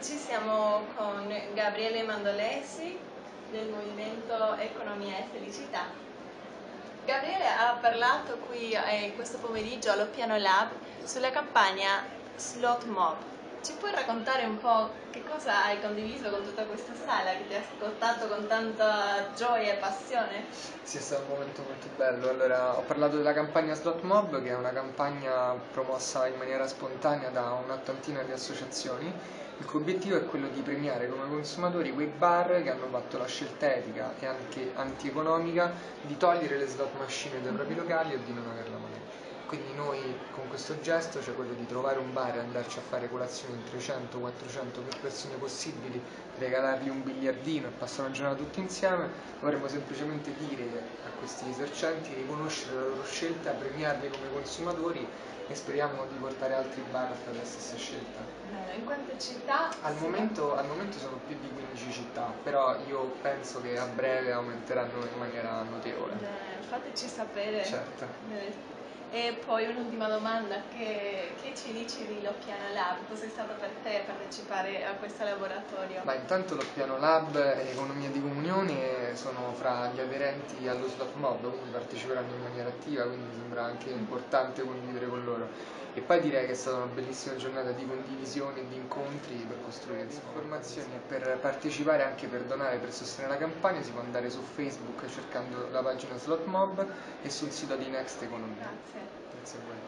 oggi siamo con Gabriele Mandolesi del Movimento Economia e Felicità. Gabriele ha parlato qui eh, questo pomeriggio allo Piano Lab sulla campagna Slot Mob. Ci puoi raccontare un po' che cosa hai condiviso con tutta questa sala che ti ha ascoltato con tanta gioia e passione? Sì, è stato un momento molto bello. Allora, ho parlato della campagna Slot Mob, che è una campagna promossa in maniera spontanea da un'ottantina di associazioni, il cui obiettivo è quello di premiare come consumatori quei bar che hanno fatto la scelta etica e anche antieconomica di togliere le slot machine dai propri locali e di non averla mai. Quindi noi con questo gesto, cioè quello di trovare un bar e andarci a fare colazione in 300-400 più persone possibili, regalargli un biliardino e passare una giornata tutti insieme, vorremmo semplicemente dire a questi esercenti di riconoscere la loro scelta, premiarli come consumatori e speriamo di portare altri bar a fare la stessa scelta. Bene, in quante città? Al momento, al momento sono più di 15 città, però io penso che a breve aumenteranno in maniera notevole. Bene, fateci sapere. Certo. Bene. E poi un'ultima domanda, che, che, ci dici di Loppiano Lab? Cos'è stato per te partecipare a questo laboratorio? Ma intanto Loppiano Lab e Economia di Comunione sono fra gli aderenti allo Slot Mob, quindi parteciperanno in maniera attiva, quindi mi sembra anche importante condividere con loro. E poi direi che è stata una bellissima giornata di condivisione e di incontri per costruire informazioni e per partecipare anche per donare, per sostenere la campagna si può andare su Facebook cercando la pagina Slot Mob e sul sito di Next Economia. Grazie. That's a win.